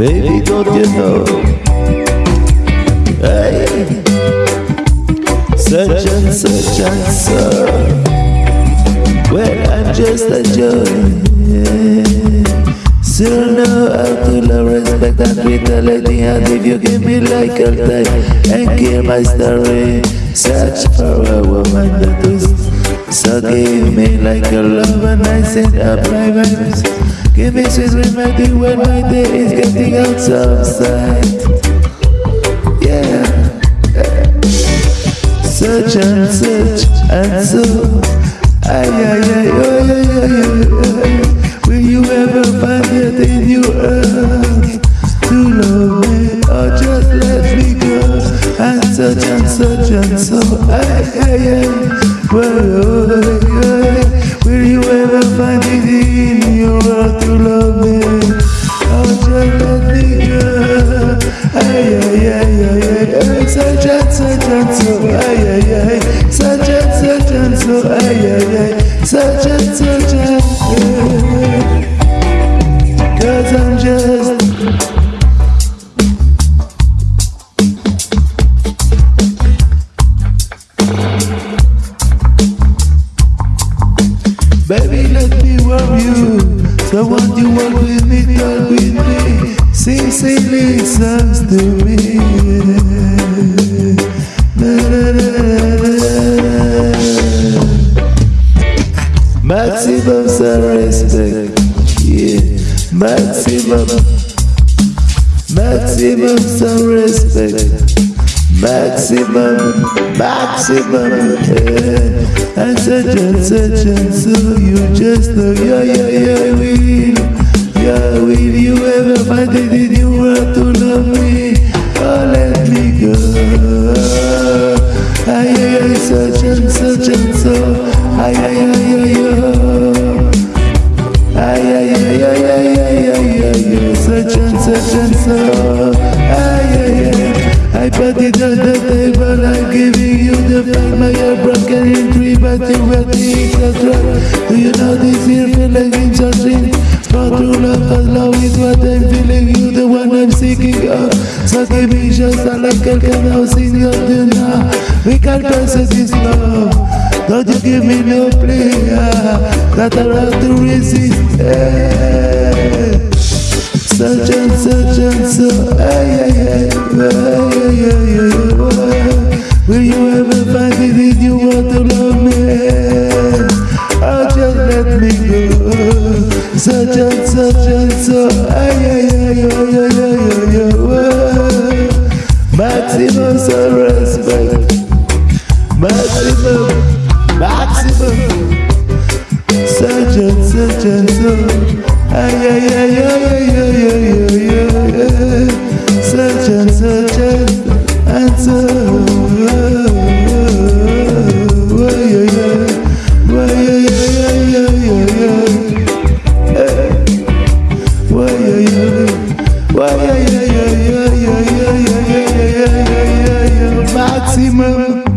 Baby, don't you know? Hey, such and such and so. Well, I'm just a joy. Still know how to love, respect, and treat a lady. And if you give me like a time and kill my story, search for a woman that is. So give me like a love, and I said, apply vibes. Give me sweet remedy when my day is getting out of sight. Yeah. Search and search and so. Ay, ay, ay, ay, ay, ay, ay. Will you ever find it in your earth to love me or just let me go? And search and search and so. Ay, ay, ay. Well, oh, ay, ay. Will you ever find it in your heart to love me? The one you want with me, girl, with me Sing, sing these to me da, da, da, Maximum respect, yeah. Maximum Maximum some respect maximum, maximum. Yeah. And such and such and so you just know, yeah, yeah, yeah, will. Yeah, will you ever find it in you want to love me? Oh, let me go. I am such and such and so. I am, I am, I am. I am, I am, I am, I am, such and such and so. I put it on the table, I'm giving you the fact My heart broken in three, but you were the extra Do you know this here feeling in something? For true love, cause love is what I'm feeling. You the one I'm seeking of So give me just a little can now sing your dinner oh. We can't process this love Don't you give me no play oh. That I have to resist yeah. Such and such and so, ay, ay, ay, ay, ay, ay. Will you ever find it in you want to love me? Oh, just let me go. Such and such and so, ay, ay, ay, ay, ay, ay, ay, ay. Maximum respect. Maximum.